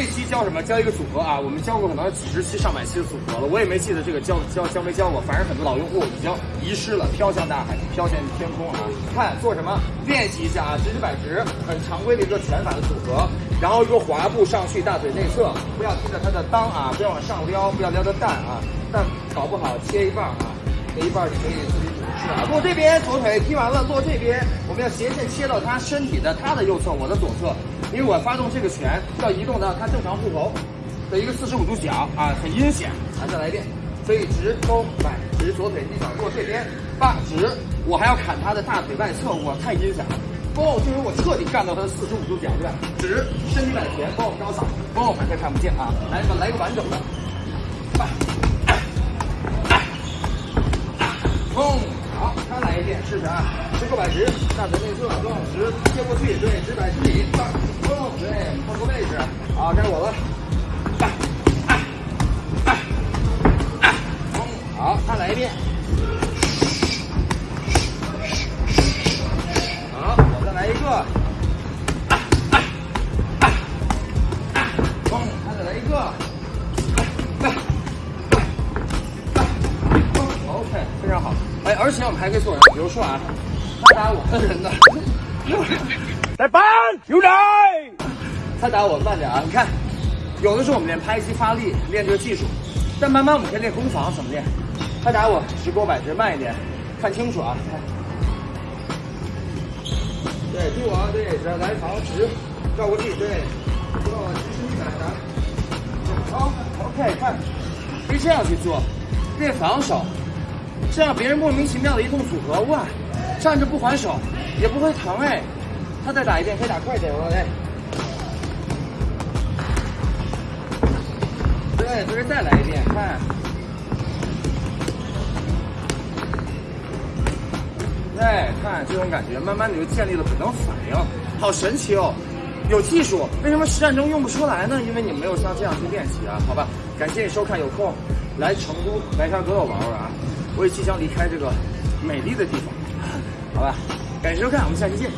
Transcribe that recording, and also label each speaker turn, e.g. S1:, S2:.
S1: 这期教什么？教一个组合啊，我们教过可能几十期、上百期的组合了，我也没记得这个教教教没教过，反正很多老用户已经遗失了，飘向大海，飘向天空啊！看做什么？练习一下啊，直直摆直，很常规的一个拳法的组合，然后一个滑步上去，大腿内侧，不要听着它的裆啊，不要往上撩，不要撩的蛋啊，蛋搞不好切一半啊，一半你可以自己组织吃啊。落这边，左腿踢完了，落这边，我们要斜线切到他身体的他的右侧，我的左侧。因为我发动这个拳要移动到他正常护头的一个四十五度角啊，很阴险啊！再来一遍，所以直勾摆直，左腿踢脚过这边，八直，我还要砍他的大腿外侧，我太阴险了。包，就是我彻底干到他的四十五度角，对吧？直，身体摆前，包高扫，包反正看不见啊！来，来个完整的，八，试试啊！直勾摆直，大腿内侧，动直接过去，对，直摆直立，放，动，对，换个位置。好，该我的，好，再来一遍。哎，而且我们还可以做人，比如说啊，他打我的人的，来搬有人，他打我慢点啊，你看，有的时候我们练拍击发力，练这个技术，但慢慢我们可以练攻防，怎么练？他打我直勾摆直，慢一点，看清楚啊，对，对我，对，来防直，绕过去，对，绕过去，身体摆来，好，OK，看，可以这样去做，练防守。这样别人莫名其妙的一通组合，哇，站着不还手也不会疼哎。他再打一遍，可以打快点哦，哎。对，这是再来一遍，看。对，看这种感觉，慢慢的就建立了本能反应，好神奇哦。有技术，为什么实战中用不出来呢？因为你没有像这样去练习啊，好吧。感谢你收看，有空来成都白沙沟玩玩啊。我也即将离开这个美丽的地方，好吧，感谢收看，我们下期见。